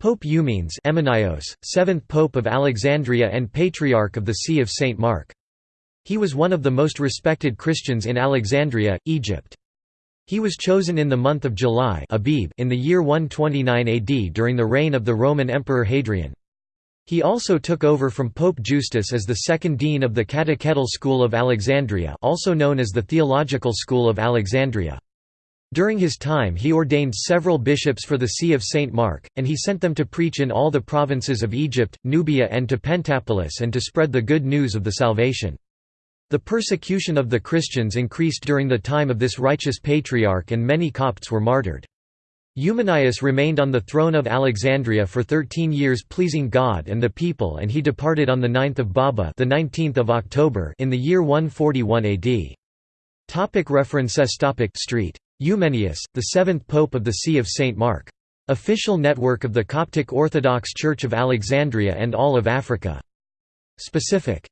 Pope Eumenes Eumenios, 7th Pope of Alexandria and Patriarch of the See of St. Mark. He was one of the most respected Christians in Alexandria, Egypt. He was chosen in the month of July Abib in the year 129 AD during the reign of the Roman Emperor Hadrian. He also took over from Pope Justus as the second dean of the Catechetical School of Alexandria also known as the Theological School of Alexandria. During his time he ordained several bishops for the See of St. Mark, and he sent them to preach in all the provinces of Egypt, Nubia and to Pentapolis and to spread the good news of the salvation. The persecution of the Christians increased during the time of this righteous patriarch and many Copts were martyred. Eumenius remained on the throne of Alexandria for 13 years pleasing God and the people and he departed on the 9th of Baba the 19th of October in the year 141 AD. Topic references topic Street Eumenius, the seventh pope of the See of St. Mark. Official network of the Coptic Orthodox Church of Alexandria and all of Africa. Specific